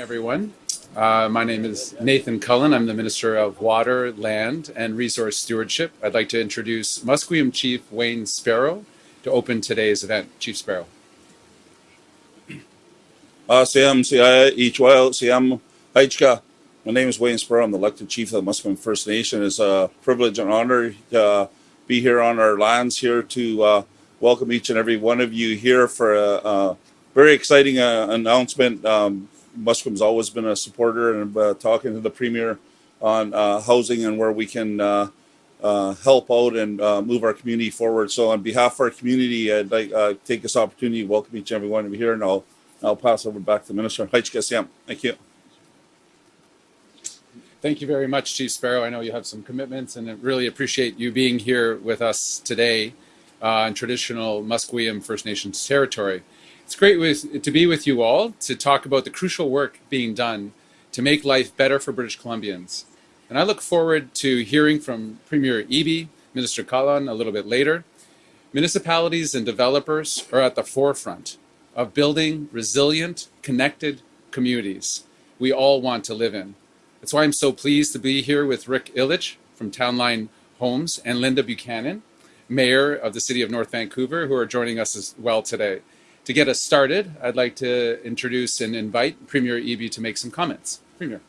everyone. Uh, my name is Nathan Cullen. I'm the Minister of Water, Land, and Resource Stewardship. I'd like to introduce Musqueam Chief Wayne Sparrow to open today's event. Chief Sparrow. Siam, Siam, Haichka. My name is Wayne Sparrow. I'm the elected chief of the Musqueam First Nation. It's a privilege and honor to uh, be here on our lands here to uh, welcome each and every one of you here for a, a very exciting uh, announcement. Um, Musqueam's always been a supporter and uh, talking to the premier on uh, housing and where we can uh, uh, help out and uh, move our community forward. So, on behalf of our community, I'd like uh, take this opportunity to welcome each and every one of you here, and I'll I'll pass over back to the minister. Thank you. Thank you very much, Chief Sparrow. I know you have some commitments, and I really appreciate you being here with us today in traditional Musqueam First Nations territory. It's great with, to be with you all to talk about the crucial work being done to make life better for British Columbians. And I look forward to hearing from Premier Eby, Minister Kahlon a little bit later. Municipalities and developers are at the forefront of building resilient, connected communities we all want to live in. That's why I'm so pleased to be here with Rick Ilich from Townline Homes and Linda Buchanan, Mayor of the City of North Vancouver, who are joining us as well today. To get us started, I'd like to introduce and invite Premier Eby to make some comments. Premier.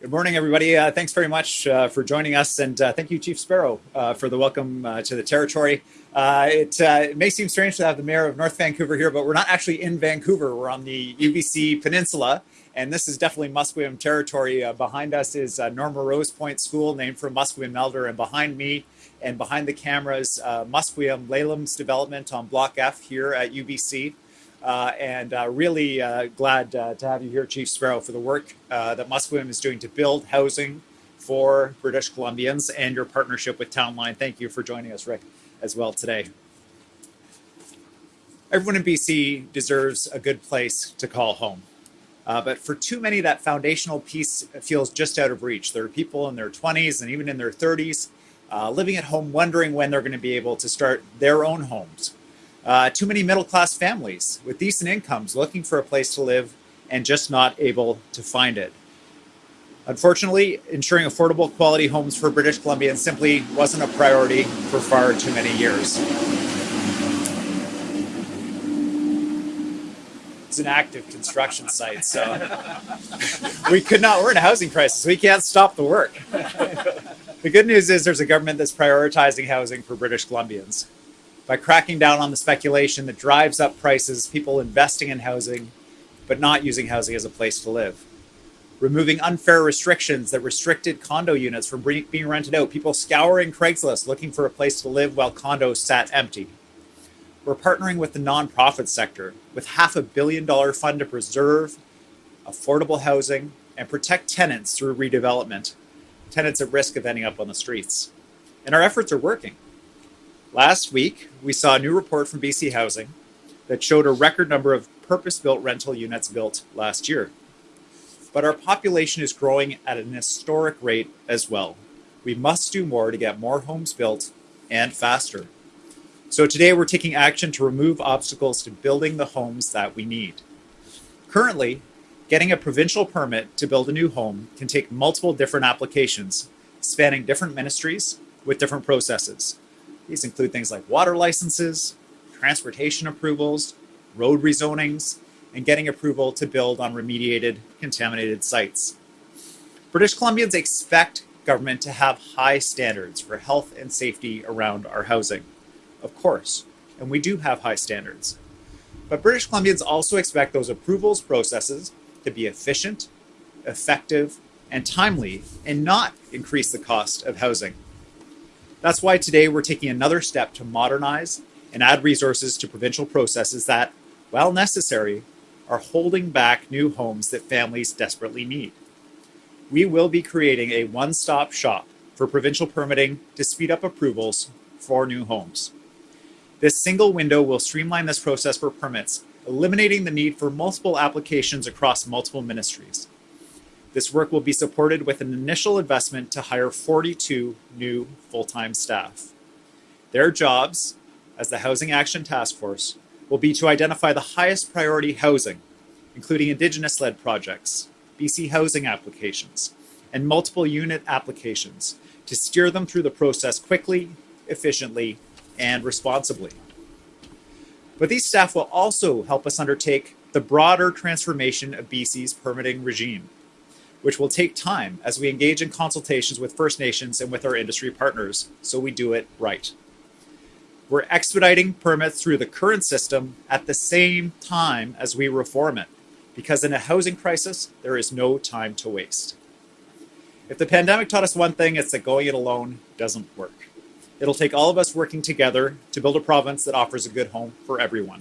Good morning, everybody. Uh, thanks very much uh, for joining us, and uh, thank you, Chief Sparrow, uh, for the welcome uh, to the territory. Uh, it, it, may seem strange to have the mayor of North Vancouver here, but we're not actually in Vancouver. We're on the UBC Peninsula, and this is definitely Musqueam territory. behind us is Norma Rose Point School, named for Musqueam elder, and behind me and behind the cameras, Musqueam Lalehams Development on Block F here at UBC. Uh, and uh, really uh, glad uh, to have you here, Chief Sparrow, for the work uh, that Musqueam is doing to build housing for British Columbians and your partnership with Townline. Thank you for joining us, Rick, as well today. Everyone in BC deserves a good place to call home. Uh, but for too many, that foundational piece feels just out of reach. There are people in their 20s and even in their 30s living at home wondering when they're going to be able to start their own homes uh, too many middle class families with decent incomes looking for a place to live and just not able to find it. Unfortunately, ensuring affordable quality homes for British Columbians simply wasn't a priority for far too many years. It's an active construction site, so we could not, we're in a housing crisis. We can't stop the work. the good news is there's a government that's prioritizing housing for British Columbians by cracking down on the speculation that drives up prices, people investing in housing, but not using housing as a place to live. Removing unfair restrictions that restricted condo units from being rented out, people scouring Craigslist looking for a place to live while condos sat empty. We're partnering with the nonprofit sector with half a billion dollar fund to preserve affordable housing and protect tenants through redevelopment, tenants at risk of ending up on the streets. And our efforts are working. Last week, we saw a new report from BC Housing that showed a record number of purpose built rental units built last year. But our population is growing at an historic rate as well. We must do more to get more homes built and faster. So today we're taking action to remove obstacles to building the homes that we need. Currently, getting a provincial permit to build a new home can take multiple different applications, spanning different ministries with different processes. These include things like water licenses, transportation approvals, road rezonings, and getting approval to build on remediated contaminated sites. British Columbians expect government to have high standards for health and safety around our housing. Of course, and we do have high standards. But British Columbians also expect those approvals processes to be efficient, effective, and timely, and not increase the cost of housing. That's why today we're taking another step to modernize and add resources to provincial processes that, while necessary, are holding back new homes that families desperately need. We will be creating a one stop shop for provincial permitting to speed up approvals for new homes. This single window will streamline this process for permits, eliminating the need for multiple applications across multiple ministries. This work will be supported with an initial investment to hire 42 new full-time staff. Their jobs, as the Housing Action Task Force, will be to identify the highest priority housing, including Indigenous led projects, BC housing applications, and multiple unit applications to steer them through the process quickly, efficiently, and responsibly. But these staff will also help us undertake the broader transformation of BC's permitting regime, which will take time as we engage in consultations with First Nations and with our industry partners so we do it right. We're expediting permits through the current system at the same time as we reform it, because in a housing crisis, there is no time to waste. If the pandemic taught us one thing, it's that going it alone doesn't work. It'll take all of us working together to build a province that offers a good home for everyone,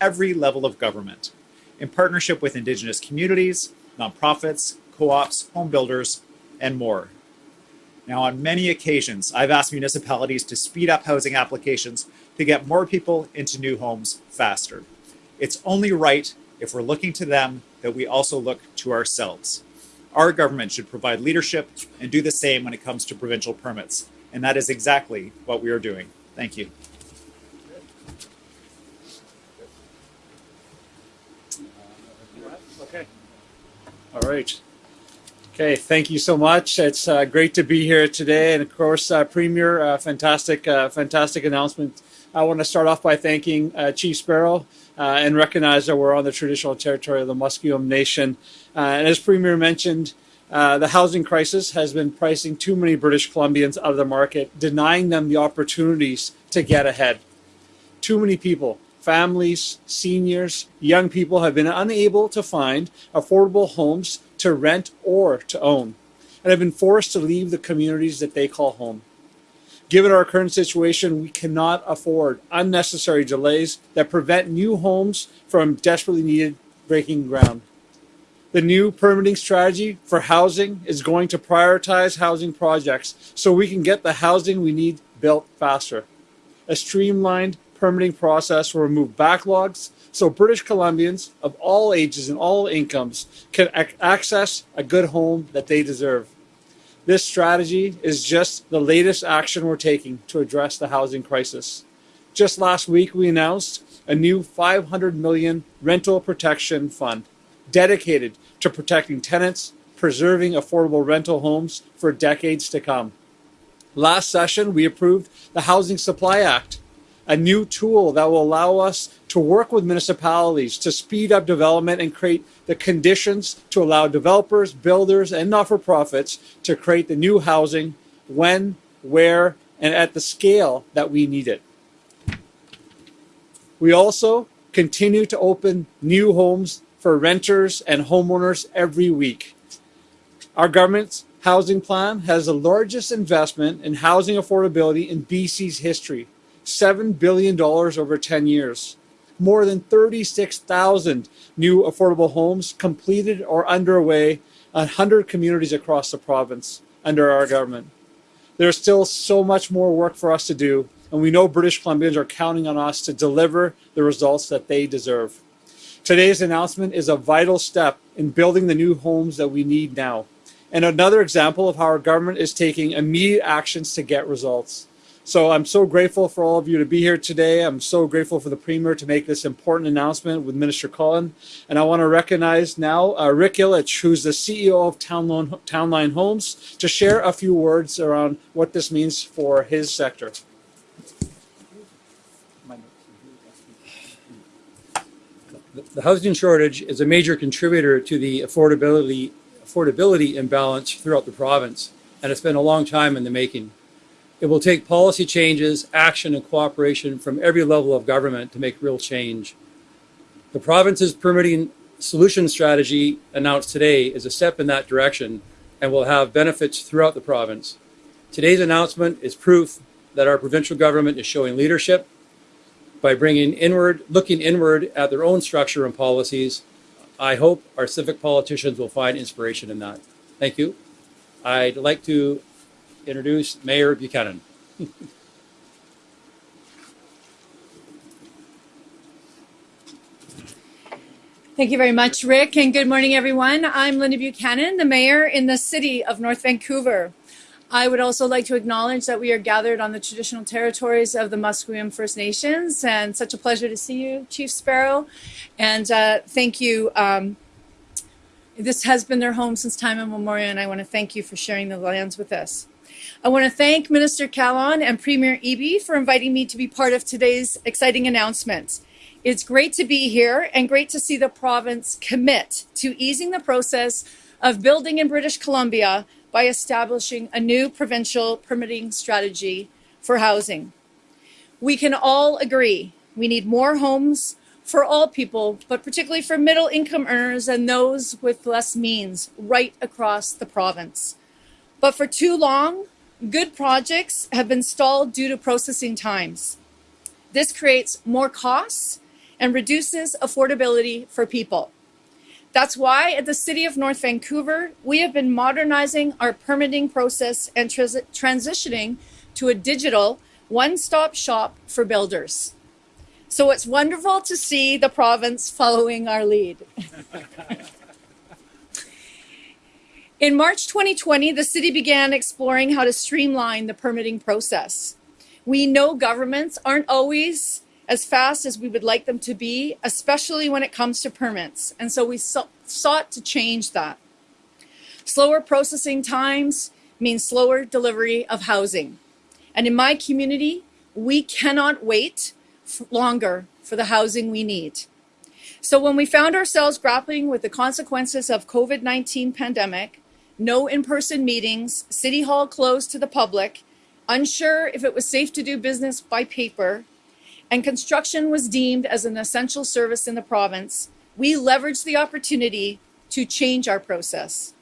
every level of government, in partnership with Indigenous communities, nonprofits, co ops, home builders, and more. Now, on many occasions, I've asked municipalities to speed up housing applications to get more people into new homes faster. It's only right if we're looking to them that we also look to ourselves. Our government should provide leadership and do the same when it comes to provincial permits. And that is exactly what we are doing. Thank you. Okay. All right. Okay, thank you so much. It's uh, great to be here today, and of course, uh, Premier, uh, fantastic, uh, fantastic announcement. I want to start off by thanking uh, Chief Sparrow uh, and recognize that we're on the traditional territory of the Musqueam Nation. and as Premier mentioned, Uh, the housing crisis has been pricing too many British Columbians out of the market, denying them the opportunities to get ahead. Too many people families, seniors, young people have been unable to find affordable homes to rent or to own and have been forced to leave the communities that they call home. Given our current situation, we cannot afford unnecessary delays that prevent new homes from desperately needed breaking ground. The new permitting strategy for housing is going to prioritize housing projects so we can get the housing we need built faster. A streamlined permitting process will remove backlogs so British Columbians of all ages and all incomes can ac- access a good home that they deserve. This strategy is just the latest action we're taking to address the housing crisis. Just last week, we announced a new 500 million rental protection fund dedicated to protecting tenants, preserving affordable rental homes for decades to come. Last session, we approved the Housing Supply Act, a new tool that will allow us to work with municipalities to speed up development and create the conditions to allow developers, builders, and not for profits to create the new housing when, where, and at the scale that we need it. We also continue to open new homes for renters and homeowners every week. Our government's housing plan has the largest investment in housing affordability in BC's history $7 billion over 10 years. More than 36,000 new affordable homes completed or underway, 100 communities across the province under our government. There's still so much more work for us to do, and we know British Columbians are counting on us to deliver the results that they deserve. Today's announcement is a vital step in building the new homes that we need now, and another example of how our government is taking immediate actions to get results. So I'm so grateful for all of you to be here today. I'm so grateful for the Premier to make this important announcement with Minister Cullen. And I want to recognize now uh, Rick Ilich, who's the CEO of Townline, Townline Homes, to share a few words around what this means for his sector. The housing shortage is a major contributor to the affordability affordability imbalance throughout the province, and it's been a long time in the making. It will take policy changes, action, and cooperation from every level of government to make real change. The province's permitting solution strategy announced today is a step in that direction and will have benefits throughout the province. Today's announcement is proof that our provincial government is showing leadership by bringing inward, looking inward at their own structure and policies. I hope our civic politicians will find inspiration in that. Thank you. I'd like to introduce Mayor Buchanan. Thank you very much, Rick, and good morning, everyone. I'm Linda Buchanan, the mayor in the city of North Vancouver. I would also like to acknowledge that we are gathered on the traditional territories of the Musqueam First Nations, and such a pleasure to see you, Chief Sparrow. And uh, thank you. Um, this has been their home since time immemorial, and I want to thank you for sharing the lands with us. I want to thank Minister Kahlon and Premier Eby for inviting me to be part of today's exciting announcement. It's great to be here and great to see the province commit to easing the process of building in British Columbia by establishing a new provincial permitting strategy for housing. We can all agree we need more homes for all people, but particularly for middle income earners and those with less means right across the province. But for too long, good projects have been stalled due to processing times. This creates more costs and reduces affordability for people. That's why at the City of North Vancouver, we have been modernizing our permitting process and trans- transitioning to a digital one stop shop for builders. So it's wonderful to see the province following our lead. In March 2020, the city began exploring how to streamline the permitting process. We know governments aren't always as fast as we would like them to be, especially when it comes to permits. And so we sought to change that. Slower processing times means slower delivery of housing. And in my community, we cannot wait longer for the housing we need. So when we found ourselves grappling with the consequences of COVID-19 pandemic, no in-person meetings, city hall closed to the public, unsure if it was safe to do business by paper, and construction was deemed as an essential service in the province, we leveraged the opportunity to change our process.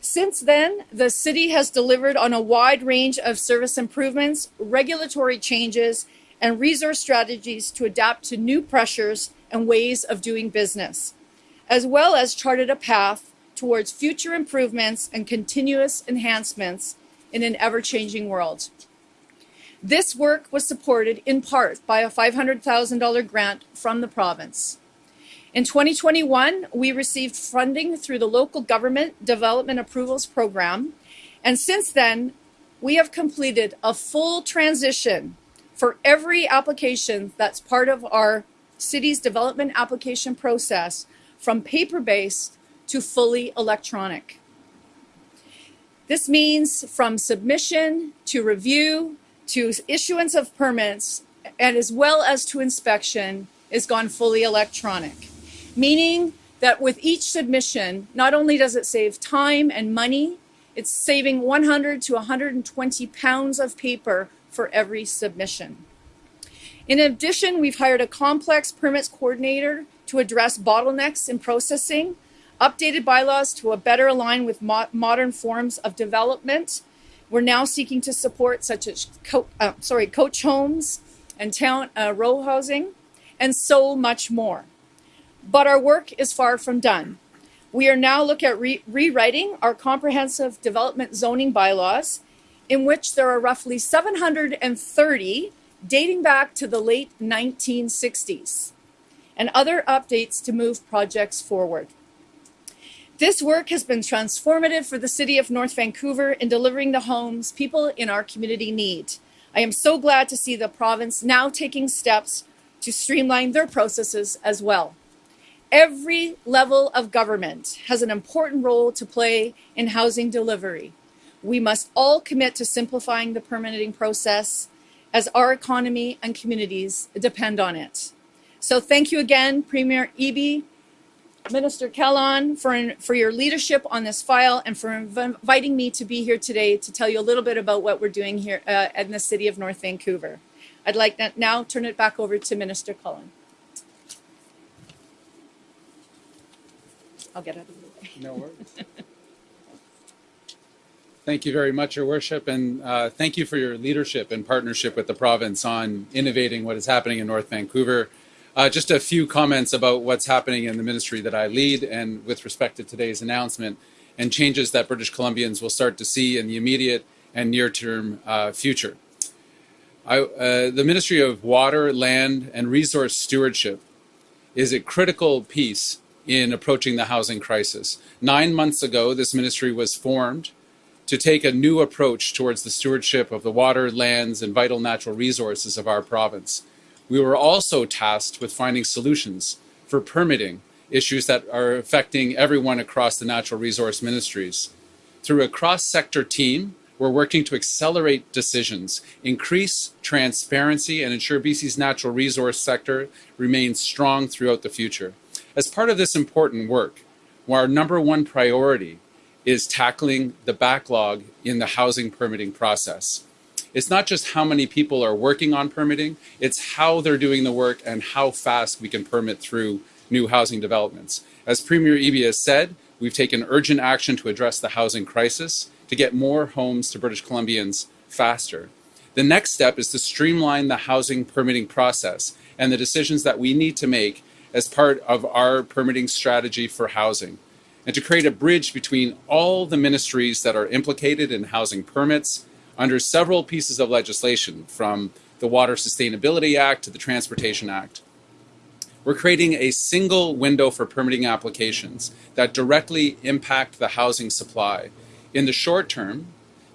Since then, the city has delivered on a wide range of service improvements, regulatory changes, and resource strategies to adapt to new pressures and ways of doing business, as well as charted a path towards future improvements and continuous enhancements in an ever changing world. This work was supported in part by a $500,000 grant from the province. In 2021, we received funding through the Local Government Development Approvals Program, and since then, we have completed a full transition for every application that's part of our city's development application process from paper-based to fully electronic. This means from submission to review to issuance of permits and as well as to inspection is gone fully electronic, meaning that with each submission, not only does it save time and money, it's saving 100 to 120 pounds of paper for every submission. In addition, we've hired a complex permits coordinator to address bottlenecks in processing, updated bylaws to better align with mo modern forms of development, we're now seeking to support such as co uh, sorry, coach homes and town uh, row housing and so much more. But our work is far from done. We are now looking at re rewriting our comprehensive development zoning bylaws in which there are roughly 730 dating back to the late 1960s and other updates to move projects forward. This work has been transformative for the City of North Vancouver in delivering the homes people in our community need. I am so glad to see the province now taking steps to streamline their processes as well. Every level of government has an important role to play in housing delivery. We must all commit to simplifying the permitting process as our economy and communities depend on it. So thank you again, Premier Eby, Minister Kahlon, for, for your leadership on this file and for inviting me to be here today to tell you a little bit about what we're doing here uh, in the city of North Vancouver. I'd like to now turn it back over to Minister Cullen. I'll get out of the way. No worries. Thank you very much, Your Worship, and uh, thank you for your leadership and partnership with the province on innovating what is happening in North Vancouver. Uh, just a few comments about what's happening in the ministry that I lead and with respect to today's announcement and changes that British Columbians will start to see in the immediate and near-term uh, future. I, uh, the Ministry of Water, Land and Resource Stewardship is a critical piece in approaching the housing crisis. Nine months ago, this ministry was formed to take a new approach towards the stewardship of the water, lands, and vital natural resources of our province. We were also tasked with finding solutions for permitting issues that are affecting everyone across the natural resource ministries. Through a cross sector team, we're working to accelerate decisions, increase transparency, and ensure BC's natural resource sector remains strong throughout the future. As part of this important work, our number one priority is tackling the backlog in the housing permitting process. It's not just how many people are working on permitting, it's how they're doing the work and how fast we can permit through new housing developments. As Premier Eby has said, we've taken urgent action to address the housing crisis to get more homes to British Columbians faster. The next step is to streamline the housing permitting process and the decisions that we need to make as part of our permitting strategy for housing, and to create a bridge between all the ministries that are implicated in housing permits under several pieces of legislation, from the Water Sustainability Act to the Transportation Act. We're creating a single window for permitting applications that directly impact the housing supply in the short term,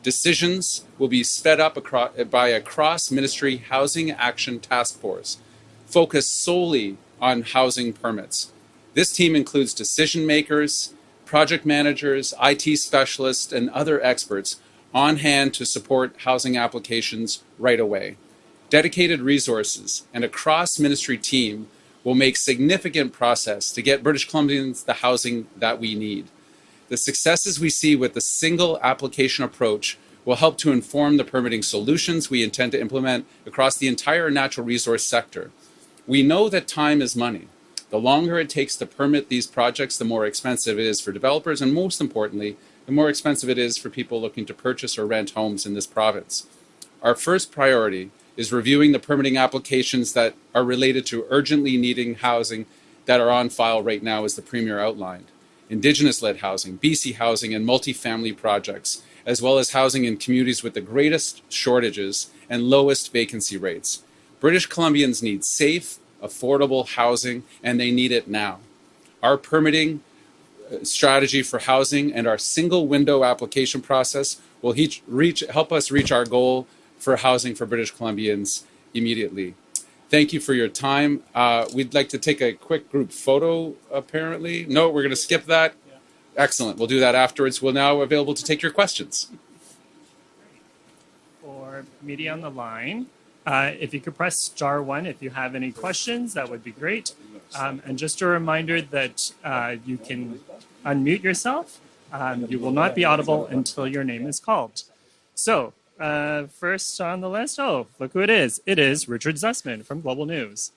decisions will be sped up across, by a cross ministry housing action task force focused solely on housing permits. This team includes decision makers, project managers, IT specialists, and other experts on hand to support housing applications right away. Dedicated resources and a cross ministry team will make significant process to get British Columbians the housing that we need. The successes we see with the single application approach will help to inform the permitting solutions we intend to implement across the entire natural resource sector. We know that time is money. The longer it takes to permit these projects, the more expensive it is for developers, and most importantly, the more expensive it is for people looking to purchase or rent homes in this province. Our first priority is reviewing the permitting applications that are related to urgently needing housing that are on file right now, as the Premier outlined. Indigenous led housing, BC housing, and multifamily projects, as well as housing in communities with the greatest shortages and lowest vacancy rates. British Columbians need safe, affordable housing, and they need it now. Our permitting strategy for housing and our single window application process will reach, help us reach our goal for housing for British Columbians immediately. Thank you for your time. Uh, we'd like to take a quick group photo, apparently. No, we're going to skip that. Excellent. We'll do that afterwards. We're now available to take your questions. For media on the line, uh, if you could press star one if you have any questions, that would be great. Um, and just a reminder that uh, you can unmute yourself. Um, you will not be audible until your name is called. So uh, first on the list, oh, look who it is. It is Richard Zussman from Global News.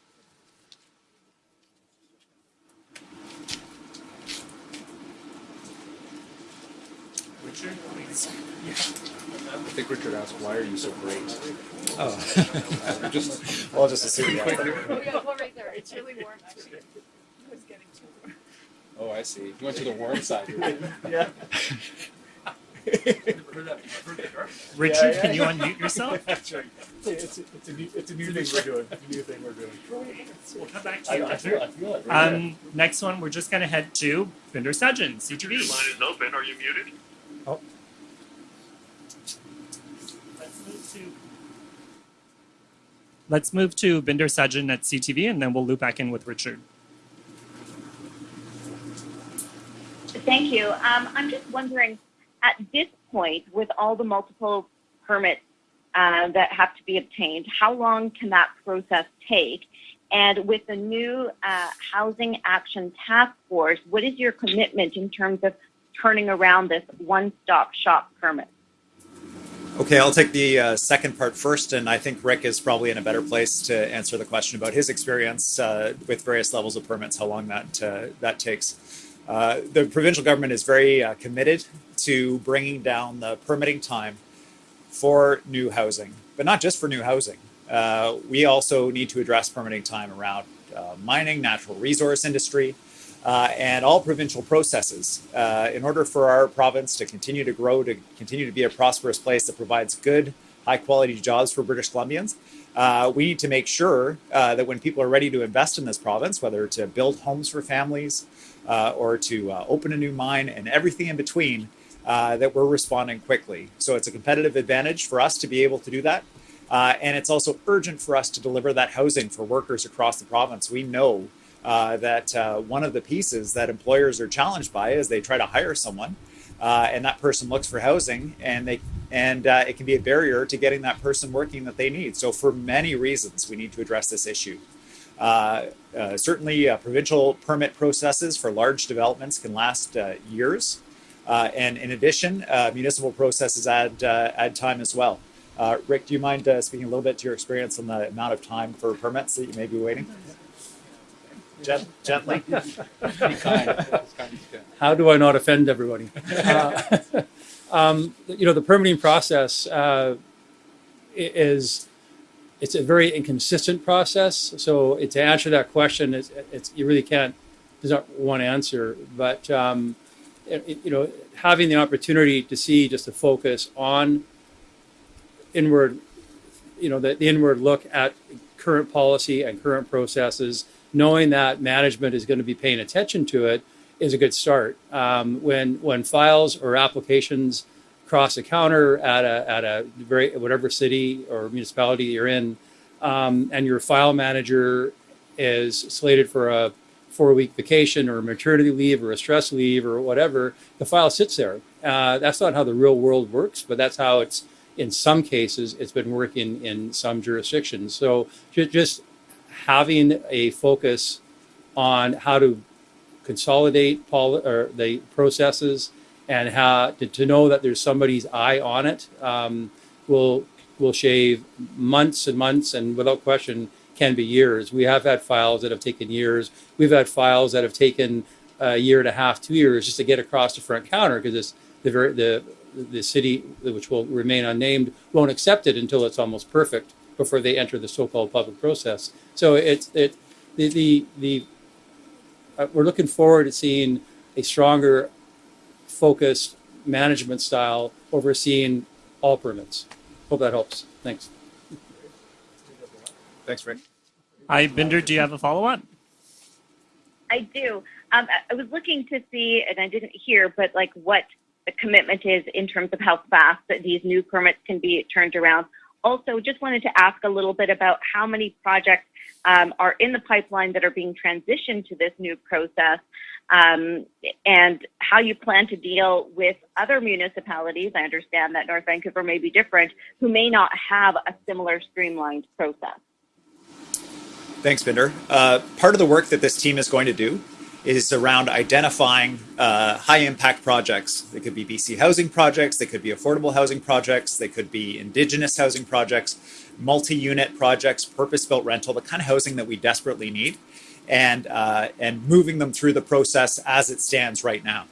Richard, please. Yeah. I think Richard asked, why are you so great? Oh. just, well, I'll just assume. Yeah. oh, yeah, well, right there. It's really warm. Actually. It was getting too warm. Oh, I see. You went to the warm side. yeah. Richard, yeah, yeah, can you unmute yourself? That's right. It's, it's, a new, it's a new thing we're doing. It's a new thing we're doing. We'll come back to you, I, I feel, I feel it. Right um, next one, we're just going to head to Bhinder Sajan, CTV. Your line is open. Are you muted? Oh. Let's move to Let's move to Bhinder Sajan at CTV, and then we'll loop back in with Richard. Thank you. Um, I'm just wondering, at this point, with all the multiple permits uh, that have to be obtained, how long can that process take? And with the new uh, Housing Action Task Force, what is your commitment in terms of turning around this one-stop shop permit? Okay, I'll take the uh, second part first, and I think Rick is probably in a better place to answer the question about his experience uh, with various levels of permits, how long that uh, that takes. Uh, the provincial government is very uh, committed to bringing down the permitting time for new housing, but not just for new housing. Uh, we also need to address permitting time around mining, natural resource industry, uh, and all provincial processes uh, in order for our province to continue to grow, to continue to be a prosperous place that provides good, high quality jobs for British Columbians. Uh, we need to make sure uh, that when people are ready to invest in this province, whether to build homes for families uh, or to uh, open a new mine and everything in between, that we're responding quickly. So it's a competitive advantage for us to be able to do that. And it's also urgent for us to deliver that housing for workers across the province. We know uh, that uh, one of the pieces that employers are challenged by is they try to hire someone, uh, and that person looks for housing, and they and uh, it can be a barrier to getting that person working that they need. So for many reasons, we need to address this issue. Uh, uh, certainly, provincial permit processes for large developments can last years, and in addition, municipal processes add add time as well. Rick, do you mind speaking a little bit to your experience on the amount of time for permits that you may be waiting? Gent- gently. How do I not offend everybody? Uh, um, you know, the permitting process uh, is it's a very inconsistent process. So to answer that question, it's, it's you really can't. There's not one answer, but um, it, you know, having the opportunity to see just a focus on inward, you know, the, the inward look at current policy and current processes, knowing that management is going to be paying attention to it is a good start. Um, when when files or applications cross a counter at a at a very whatever city or municipality you're in, um, and your file manager is slated for a four week vacation or maternity leave or a stress leave or whatever, the file sits there. Uh, that's not how the real world works, but that's how it's in some cases, it's been working in some jurisdictions. So just having a focus on how to consolidate poli- or the processes and how to, to, know that there's somebody's eye on it um, will will shave months and months and without question can be years. We have had files that have taken years. We've had files that have taken a year and a half, two years just to get across the front counter because it's the very the the city, which will remain unnamed, won't accept it until it's almost perfect before they enter the so-called public process. So it's it the the, the uh, we're looking forward to seeing a stronger, focused management style overseeing all permits. Hope that helps. Thanks. Thanks, Rick. Hi, Bhinder. Do you have a follow-up? I do. Um, I was looking to see, and I didn't hear, but like what the commitment is in terms of how fast that these new permits can be turned around. Also, just wanted to ask a little bit about how many projects um, are in the pipeline that are being transitioned to this new process um, and how you plan to deal with other municipalities. I understand that North Vancouver may be different, who may not have a similar streamlined process. Thanks, Bhinder. Uh, part of the work that this team is going to do is around identifying uh, high impact projects. They could be BC housing projects, they could be affordable housing projects, they could be indigenous housing projects, multi unit projects, purpose built rental, the kind of housing that we desperately need, and, uh, and moving them through the process as it stands right now.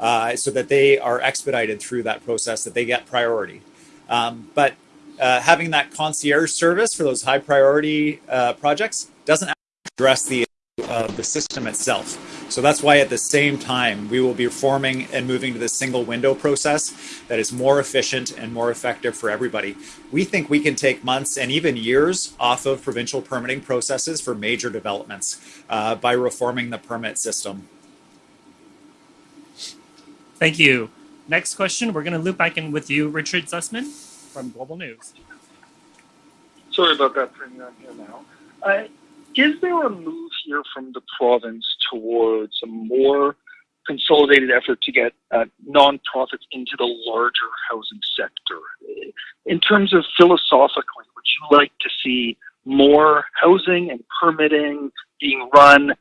Uh, so that they are expedited through that process, that they get priority. Um, but uh, having that concierge service for those high priority uh, projects doesn't address the uh, the system itself. So that's why at the same time, we will be reforming and moving to this single window process that is more efficient and more effective for everybody. We think we can take months and even years off of provincial permitting processes for major developments uh, by reforming the permit system. Thank you. Next question, we're going to loop back in with you, Richard Zussman from Global News. Sorry about that, Premier. I'm here now. Uh, is there a move here from the province towards a more consolidated effort to get uh, nonprofits into the larger housing sector? In terms of philosophically, would you like to see more housing and permitting being run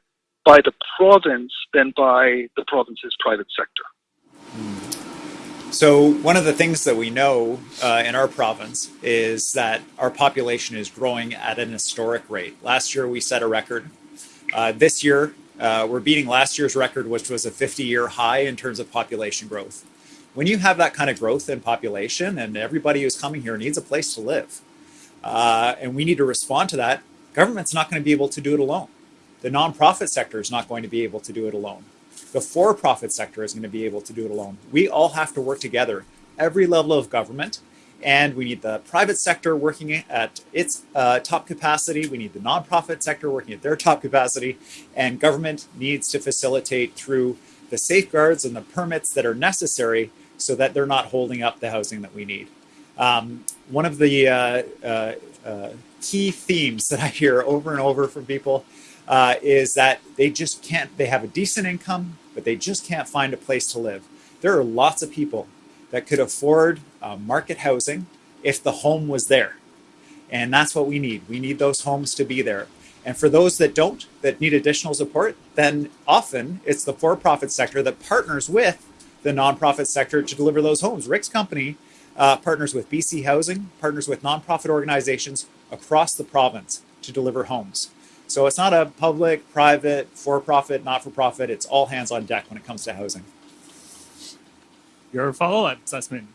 by the province than by the province's private sector? So, one of the things that we know uh, in our province is that our population is growing at an historic rate. Last year, we set a record. Uh, this year, uh, we're beating last year's record, which was a 50 year high in terms of population growth. When you have that kind of growth in population and everybody who's coming here needs a place to live, uh, and we need to respond to that, government's not going to be able to do it alone. The nonprofit sector is not going to be able to do it alone. The for profit sector is going to be able to do it alone. We all have to work together, every level of government, and we need the private sector working at its uh, top capacity. We need the nonprofit sector working at their top capacity, and government needs to facilitate through the safeguards and the permits that are necessary so that they're not holding up the housing that we need. Um, one of the uh, uh, uh, key themes that I hear over and over from people uh, is that they just can't, they have a decent income, but they just can't find a place to live. There are lots of people that could afford uh, market housing if the home was there. And that's what we need. We need those homes to be there. And for those that don't, that need additional support, then often it's the for profit sector that partners with the nonprofit sector to deliver those homes. Rick's company uh, partners with BC Housing, partners with nonprofit organizations across the province to deliver homes. So it's not a public, private, for profit, not for profit. It's all hands on deck when it comes to housing. Your follow-up assessment.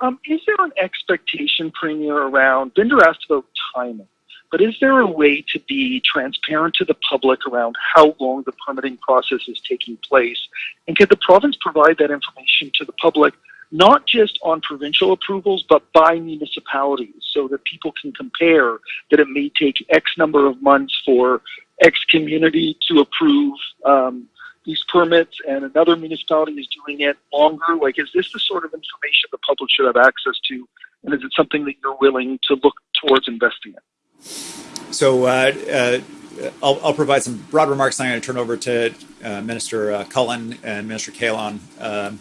Um, is there an expectation, Premier, around? Bhinder asked about timing, but is there a way to be transparent to the public around how long the permitting process is taking place? And could the province provide that information to the public, not just on provincial approvals, but by municipalities, so that people can compare that it may take X number of months for X community to approve um, these permits and another municipality is doing it longer? Like, is this the sort of information the public should have access to? And is it something that you're willing to look towards investing in? So uh, uh, I'll, I'll, provide some broad remarks. And I'm going to turn over to uh, Minister uh, Cullen and Minister Kahlon. Um,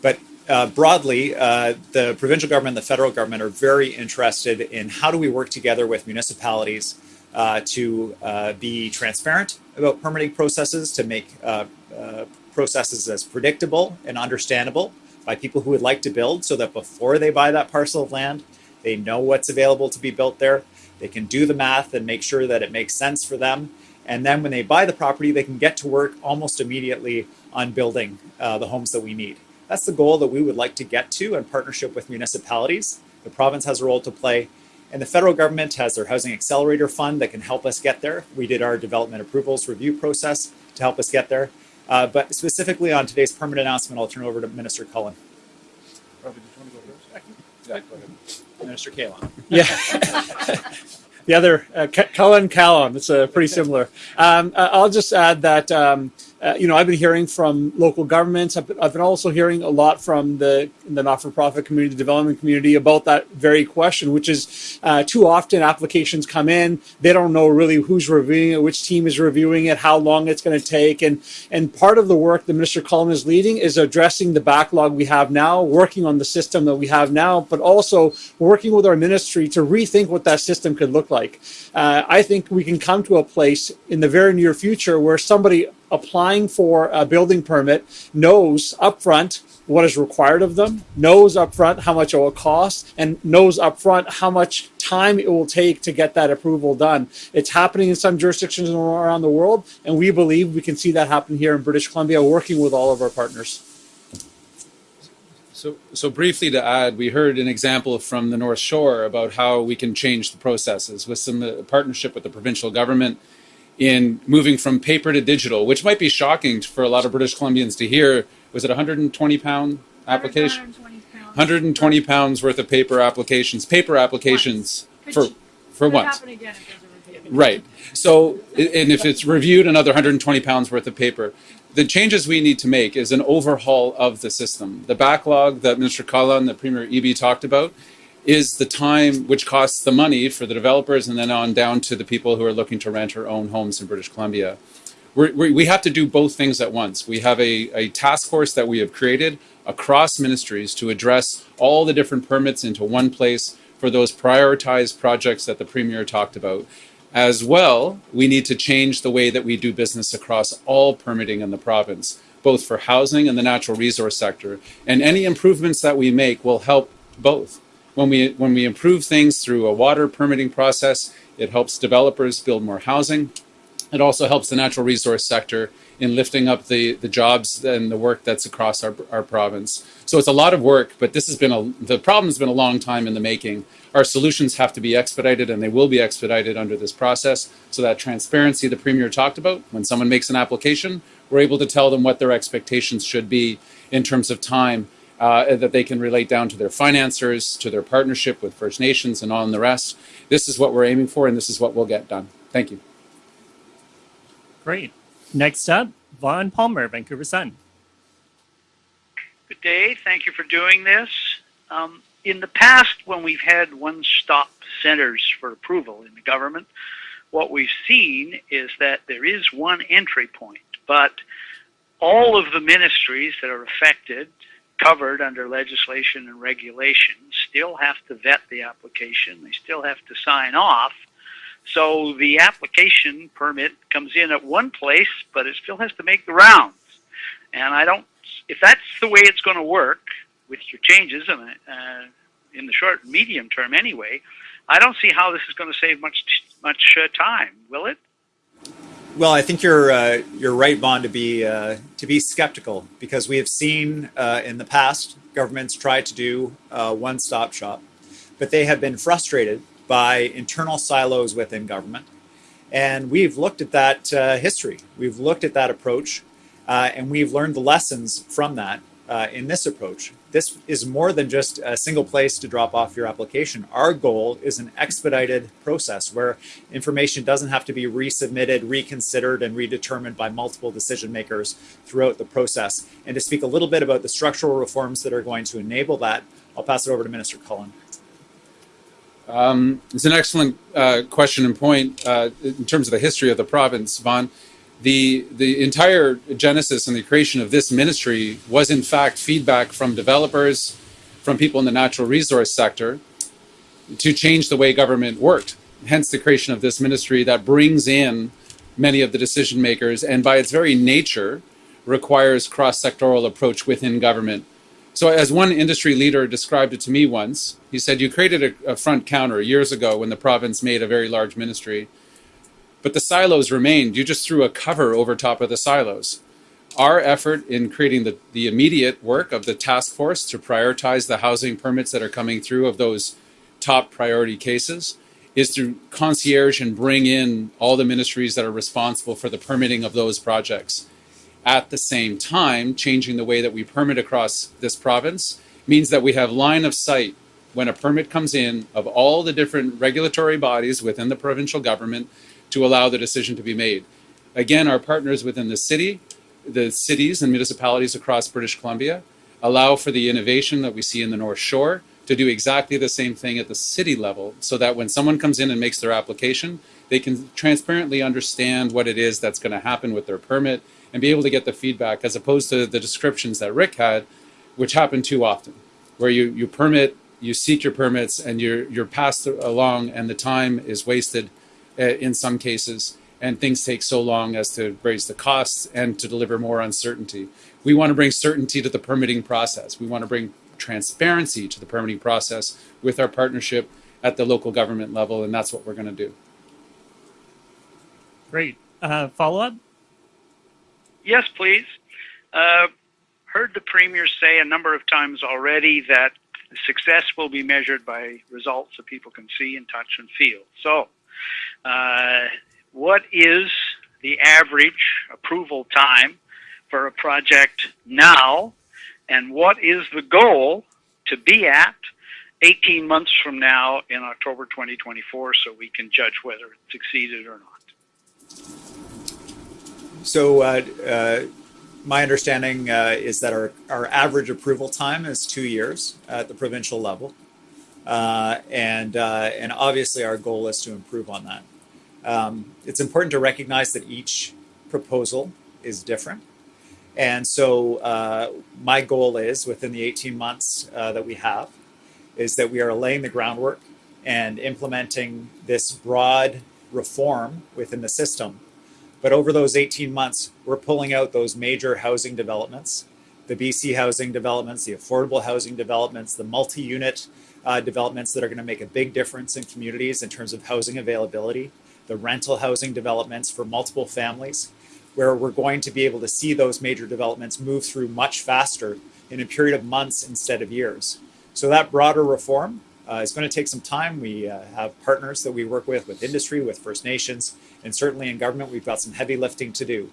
but uh, broadly, uh, the provincial government and the federal government are very interested in how do we work together with municipalities uh, to uh, be transparent about permitting processes, to make uh, uh, processes as predictable and understandable by people who would like to build so that before they buy that parcel of land, they know what's available to be built there. They can do the math and make sure that it makes sense for them. And then when they buy the property, they can get to work almost immediately on building uh, the homes that we need. That's the goal that we would like to get to in partnership with municipalities. The province has a role to play and the federal government has their Housing Accelerator Fund that can help us get there. We did our development approvals review process to help us get there. Uh, but specifically on today's permit announcement, I'll turn over to Minister Cullen. Robert, did you want to go first? Yeah, go ahead. Minister Kahlon. Yeah. the other, uh, Cullen Kahlon, it's uh, pretty similar. Um, uh, I'll just add that um, uh, you know, I've been hearing from local governments. I've been, I've been also hearing a lot from the the not-for-profit community, the development community about that very question, which is uh, too often applications come in, they don't know really who's reviewing it, which team is reviewing it, how long it's going to take, and and part of the work that Minister Cullen is leading is addressing the backlog we have now, working on the system that we have now, but also working with our ministry to rethink what that system could look like. Uh, I think we can come to a place in the very near future where somebody applying for a building permit knows upfront what is required of them, knows upfront how much it will cost, and knows upfront how much time it will take to get that approval done. It's happening in some jurisdictions around the world, and we believe we can see that happen here in British Columbia, working with all of our partners. So, so briefly to add, we heard an example from the North Shore about how we can change the processes with some uh, partnership with the provincial government in moving from paper to digital, which might be shocking for a lot of British Columbians to hear. Was it 120 pound application? 120 pounds worth of paper applications. Paper applications for for once. Right. So, and if it's reviewed, another 120 pounds worth of paper. The changes we need to make is an overhaul of the system. The backlog that Minister Cullen, the Premier Eby talked about, is the time which costs the money for the developers and then on down to the people who are looking to rent or own homes in British Columbia. We're, we have to do both things at once. We have a, a task force that we have created across ministries to address all the different permits into one place for those prioritized projects that the Premier talked about. As well, we need to change the way that we do business across all permitting in the province, both for housing and the natural resource sector. And any improvements that we make will help both. When we, when we improve things through a water permitting process, it helps developers build more housing. It also helps the natural resource sector in lifting up the, the jobs and the work that's across our, our province. So it's a lot of work, but this has been a, the problem's been a long time in the making. Our solutions have to be expedited and they will be expedited under this process. So that transparency the Premier talked about, when someone makes an application, we're able to tell them what their expectations should be in terms of time uh, that they can relate down to their financiers, to their partnership with First Nations and on the rest. This is what we're aiming for and this is what we'll get done. Thank you. Great. Next up, Vaughn Palmer, Vancouver Sun. Good day. Thank you for doing this. Um, in the past, when we've had one-stop centers for approval in the government, what we've seen is that there is one entry point, but all of the ministries that are affected, covered under legislation and regulation, still have to vet the application. They still have to sign off. So the application permit comes in at one place, but it still has to make the rounds. And I don't, if that's the way it's going to work with your changes, and uh, in the short and medium term anyway, I don't see how this is going to save much much uh, time. Will it? Well, I think you're uh, you're right, Vaughn, to be uh, to be skeptical because we have seen uh, in the past governments try to do uh, one-stop shop, but they have been frustrated by internal silos within government, and we've looked at that uh, history. We've looked at that approach, uh, and we've learned the lessons from that in this approach this is more than just a single place to drop off your application. Our goal is an expedited process where information doesn't have to be resubmitted, reconsidered, and redetermined by multiple decision makers throughout the process. And to speak a little bit about the structural reforms that are going to enable that, I'll pass it over to Minister Cullen. Um, it's an excellent uh, question and point uh, in terms of the history of the province, Vaughn the the entire genesis and the creation of this ministry was in fact feedback from developers, from people in the natural resource sector, to change the way government worked. Hence the creation of this ministry that brings in many of the decision makers and by its very nature requires cross-sectoral approach within government. So as one industry leader described it to me once, he said, you created a, a front counter years ago when the province made a very large ministry but the silos remained. You just threw a cover over top of the silos. Our effort in creating the, the immediate work of the task force to prioritize the housing permits that are coming through of those top priority cases is to concierge and bring in all the ministries that are responsible for the permitting of those projects. At the same time, changing the way that we permit across this province means that we have line of sight when a permit comes in of all the different regulatory bodies within the provincial government to allow the decision to be made. Again, our partners within the city, the cities and municipalities across British Columbia allow for the innovation that we see in the North Shore to do exactly the same thing at the city level so that when someone comes in and makes their application, they can transparently understand what it is that's going to happen with their permit and be able to get the feedback as opposed to the descriptions that Rick had, which happen too often, where you, you permit, you seek your permits, and you're, you're passed along and the time is wasted in some cases, and things take so long as to raise the costs and to deliver more uncertainty. We want to bring certainty to the permitting process. We want to bring transparency to the permitting process with our partnership at the local government level, and that's what we're going to do. Great. Uh, follow up? Yes, please. Uh, heard the Premier say a number of times already that success will be measured by results that people can see and touch and feel. So, uh, what is the average approval time for a project now, and what is the goal to be at 18 months from now in October 2024 so we can judge whether it succeeded or not? So, uh, uh, my understanding uh, is that our, our average approval time is two years at the provincial level. Uh, and, uh, and obviously, our goal is to improve on that. Um, it's important to recognize that each proposal is different. And so uh, my goal is within the 18 months uh, that we have is that we are laying the groundwork and implementing this broad reform within the system. But over those 18 months, we're pulling out those major housing developments, the BC housing developments, the affordable housing developments, the multi-unit uh, developments that are going to make a big difference in communities in terms of housing availability the rental housing developments for multiple families, where we're going to be able to see those major developments move through much faster in a period of months instead of years. So that broader reform uh, is going to take some time. We uh, have partners that we work with, with industry, with First Nations, and certainly in government, we've got some heavy lifting to do.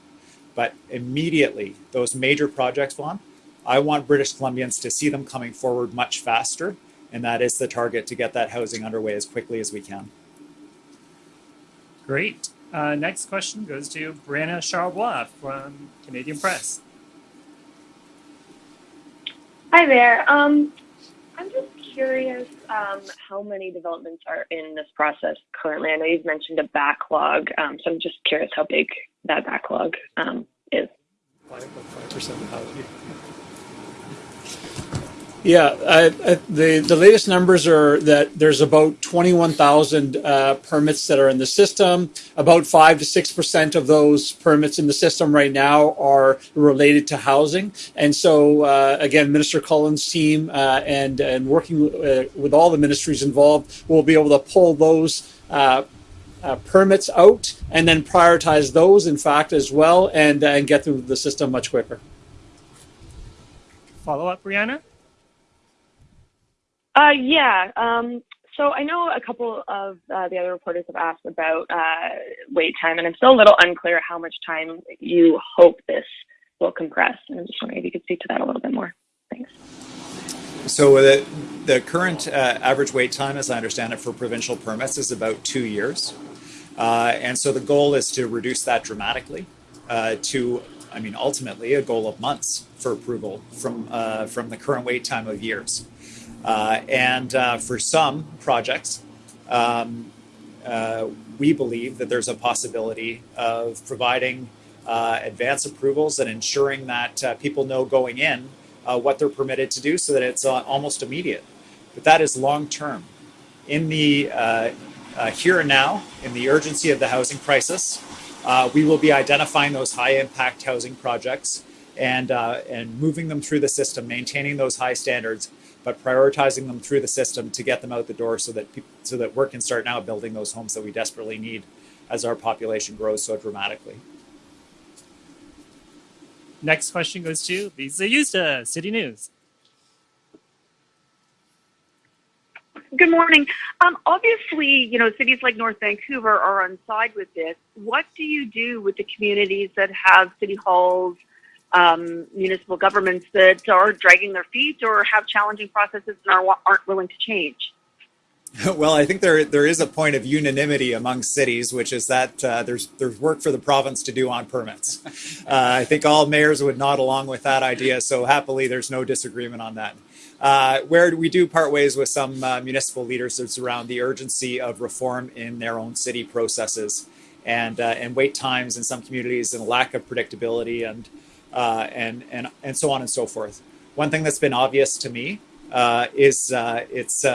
But immediately, those major projects, Vaughn, I want British Columbians to see them coming forward much faster, and that is the target to get that housing underway as quickly as we can. Great. Uh, next question goes to Brianna Charlebois from Canadian Press. Hi there. Um, I'm just curious um, how many developments are in this process currently. I know you've mentioned a backlog, um, so I'm just curious how big that backlog um, is. Five percent of the housing. Yeah, I, I, the the latest numbers are that there's about 21,000 uh, permits that are in the system. About five to six percent of those permits in the system right now are related to housing. And so, uh, again, Minister Cullen's team uh, and and working uh, with all the ministries involved, will be able to pull those. Uh, uh, permits out and then prioritize those, in fact, as well, and and get through the system much quicker. Follow up, Brianna? Uh, yeah. Um, so I know a couple of uh, the other reporters have asked about uh, wait time, and I'm still a little unclear how much time you hope this will compress. And I'm just wondering if you could speak to that a little bit more. Thanks. So the, the current uh, average wait time, as I understand it, for provincial permits is about two years. Uh, and so the goal is to reduce that dramatically uh, to, I mean, ultimately a goal of months for approval from, uh, from the current wait time of years. Uh, and uh, for some projects, um, uh, we believe that there's a possibility of providing advance approvals and ensuring that people know going in what they're permitted to do so that it's almost immediate. But that is long term. In the here and now, in the urgency of the housing crisis, uh, we will be identifying those high impact housing projects and, uh, and moving them through the system, maintaining those high standards, but prioritizing them through the system to get them out the door so that, so that work can start now building those homes that we desperately need as our population grows so dramatically. Next question goes to Lisa Yusta, City News. Good morning. Um, obviously, you know, cities like North Vancouver are on side with this. What do you do with the communities that have city halls, um, municipal governments that are dragging their feet or have challenging processes and are, aren't willing to change? Well, I think there there is a point of unanimity among cities, which is that uh, there's there's work for the province to do on permits. Uh, I think all mayors would nod along with that idea. So happily, there's no disagreement on that. Uh, where we do part ways with some uh, municipal leaders is around the urgency of reform in their own city processes and uh, and wait times in some communities and lack of predictability and uh, and and and so on and so forth. One thing that's been obvious to me uh, is uh, it's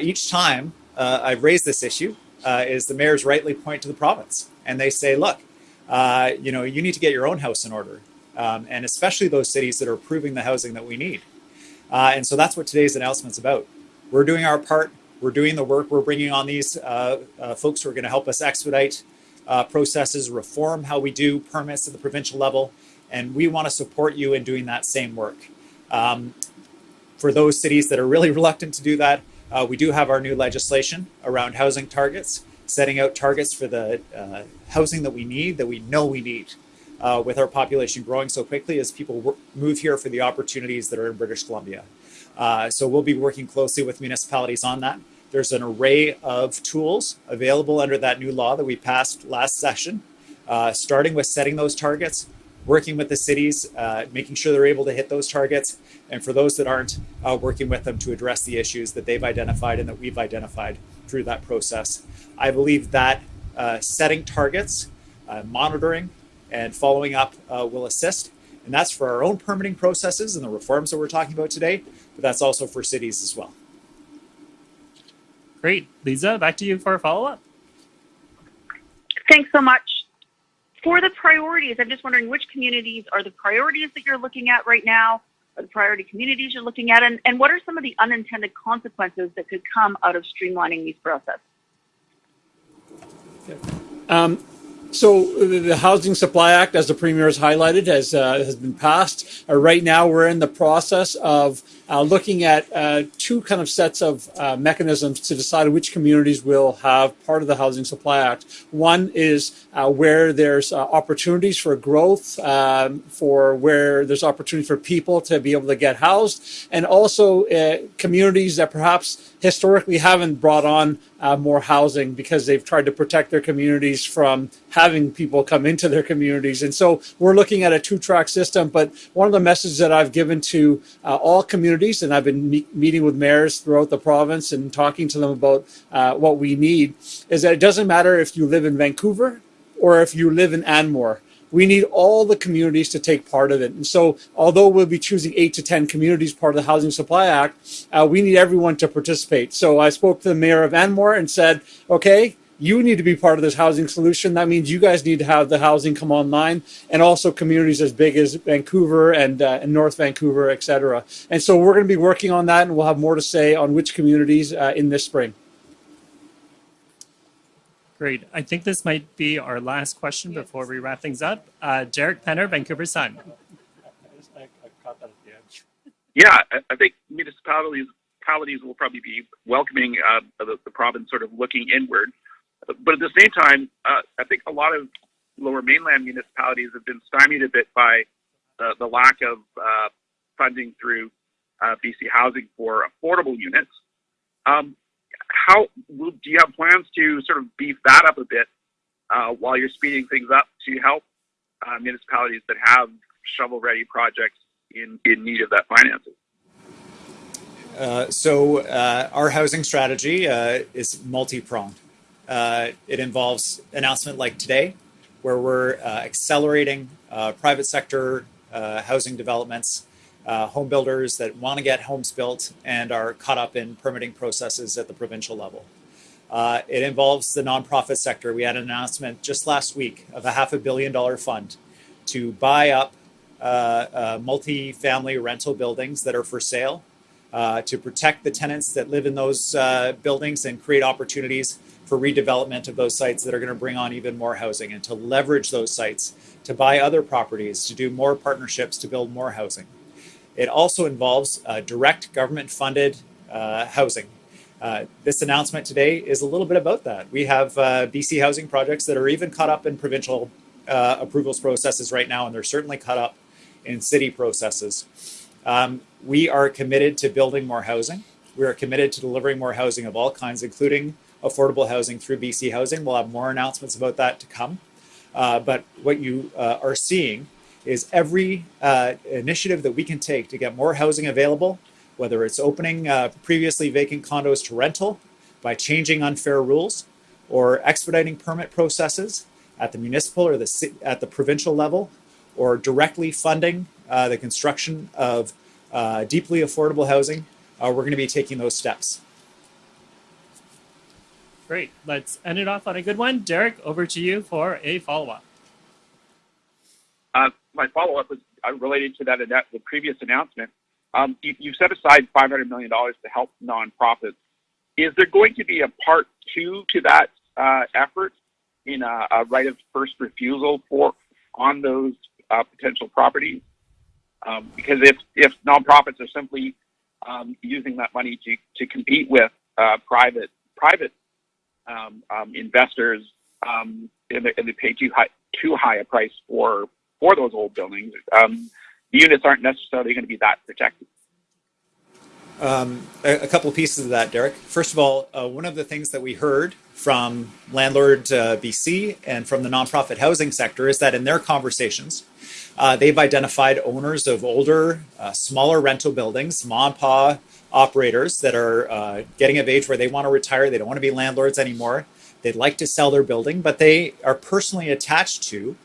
each time I've raised this issue is the mayors rightly point to the province and they say, look, you know, you need to get your own house in order, um, and especially those cities that are approving the housing that we need. Uh, and so that's what today's announcement's about. We're doing our part. We're doing the work. We're bringing on these uh, uh, folks who are going to help us expedite uh, processes, reform how we do permits at the provincial level, and we want to support you in doing that same work. Um, for those cities that are really reluctant to do that, uh, we do have our new legislation around housing targets, setting out targets for the uh, housing that we need, that we know we need uh, with our population growing so quickly as people move here for the opportunities that are in British Columbia. Uh, so we'll be working closely with municipalities on that. There's an array of tools available under that new law that we passed last session, uh, starting with setting those targets, working with the cities, uh, making sure they're able to hit those targets, and for those that aren't, uh, working with them to address the issues that they've identified and that we've identified through that process. I believe that uh, setting targets, monitoring, and following up uh, will assist. And that's for our own permitting processes and the reforms that we're talking about today, but that's also for cities as well. Great. Lisa, back to you for a follow up. Thanks so much. For the priorities, I'm just wondering which communities are the priorities that you're looking at right now, or the priority communities you're looking at, and, and what are some of the unintended consequences that could come out of streamlining these processes? Um, so the Housing Supply Act, as the Premier has highlighted, has uh, has been passed. Uh, right now, we're in the process of uh, looking at uh, two kind of sets of uh, mechanisms to decide which communities will have part of the Housing Supply Act. One is uh, where there's uh, opportunities for growth, um, for where there's opportunity for people to be able to get housed, and also uh, communities that perhaps historically haven't brought on uh, more housing because they've tried to protect their communities from having people come into their communities. And so we're looking at a two track system. But one of the messages that I've given to uh, all communities, and I've been me- meeting with mayors throughout the province and talking to them about uh, what we need, is that it doesn't matter if you live in Vancouver or if you live in Anmore we need all the communities to take part of it. And so, although we'll be choosing eight to 10 communities part of the Housing Supply Act, uh, we need everyone to participate. So, I spoke to the mayor of Anmore and said, okay, you need to be part of this housing solution. That means you guys need to have the housing come online, and also communities as big as Vancouver and, uh, and North Vancouver, et cetera. And so we're going to be working on that, and we'll have more to say on which communities uh, in this spring. Great. I think this might be our last question before we wrap things up. Uh, Derrick Penner, Vancouver Sun. Yeah, I- I think municipalities municipalities will probably be welcoming uh, the, the province sort of looking inward. But at the same time, uh, I think a lot of lower mainland municipalities have been stymied a bit by uh, the lack of uh, funding through uh, BC Housing for affordable units. Um, how do you have plans to sort of beef that up a bit uh, while you're speeding things up to help uh, municipalities that have shovel-ready projects in, in need of that financing? Uh, so uh, our housing strategy uh, is multi-pronged. Uh, it involves announcement like today, where we're uh, accelerating uh, private sector housing developments, home builders that want to get homes built and are caught up in permitting processes at the provincial level. it involves the nonprofit sector. We had an announcement just last week of a half a billion dollar fund to buy up multi-family rental buildings that are for sale uh, to protect the tenants that live in those uh, buildings and create opportunities for redevelopment of those sites that are going to bring on even more housing and to leverage those sites to buy other properties, to do more partnerships to build more housing. It also involves uh, direct government funded uh, housing. Uh, this announcement today is a little bit about that. We have uh, BC housing projects that are even caught up in provincial approvals processes right now, and they're certainly caught up in city processes. Um, we are committed to building more housing. We are committed to delivering more housing of all kinds, including affordable housing through BC Housing. We'll have more announcements about that to come. Uh, but what you uh, are seeing is every uh, initiative that we can take to get more housing available, whether it's opening uh, previously vacant condos to rental by changing unfair rules or expediting permit processes at the municipal or the at the provincial level, or directly funding uh, the construction of uh, deeply affordable housing, uh, we're going to be taking those steps. Great. Let's end it off on a good one. Derrick, over to you for a follow up. Uh, my follow up was uh, related to that the previous announcement. Um, you, set aside $500 million to help nonprofits. Is there going to be a part two to that uh, effort in a, right of first refusal for on those uh, potential properties? Um, because if, if nonprofits are simply um, using that money to, to compete with private private investors and they, pay too high a price for for those old buildings, um, the units aren't necessarily going to be that protected. Um, a, a, couple of pieces of that, Derrick. First of all, uh, one of the things that we heard from Landlord uh, BC and from the nonprofit housing sector is that in their conversations, uh, they've identified owners of older, uh, smaller rental buildings, mom and pa operators that are uh, getting of age where they want to retire. They don't want to be landlords anymore. They'd like to sell their building, but they are personally attached to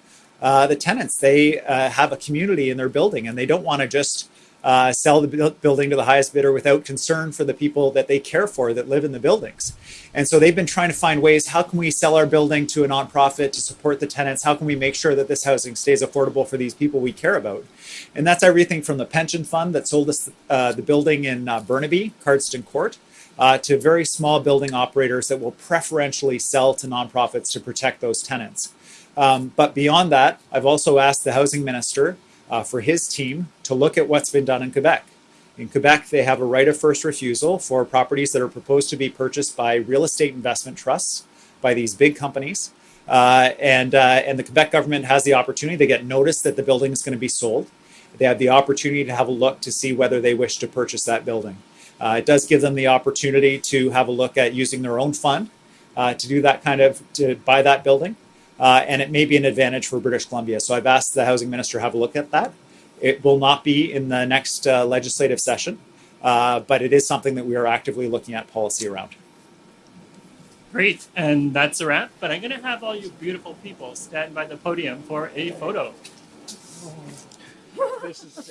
uh, the tenants. They have a community in their building and they don't want to just uh, sell the building to the highest bidder without concern for the people that they care for that live in the buildings. And so they've been trying to find ways how can we sell our building to a nonprofit to support the tenants? How can we make sure that this housing stays affordable for these people we care about? And that's everything from the pension fund that sold us uh, the building in uh, Burnaby, Cardston Court. Uh, to very small building operators that will preferentially sell to nonprofits to protect those tenants. Um, but beyond that, I've also asked the housing minister uh, for his team to look at what's been done in Quebec. In Quebec, they have a right of first refusal for properties that are proposed to be purchased by real estate investment trusts by these big companies. Uh, and, uh, and the Quebec government has the opportunity, they get notice that the building is going to be sold. They have the opportunity to have a look to see whether they wish to purchase that building. Uh, it does give them the opportunity to have a look at using their own fund uh, to do that kind of, to buy that building. Uh, and it may be an advantage for British Columbia. So I've asked the housing minister to have a look at that. It will not be in the next uh, legislative session, uh, but it is something that we are actively looking at policy around. Great, and that's a wrap. But I'm going to have all you beautiful people stand by the podium for a photo. This is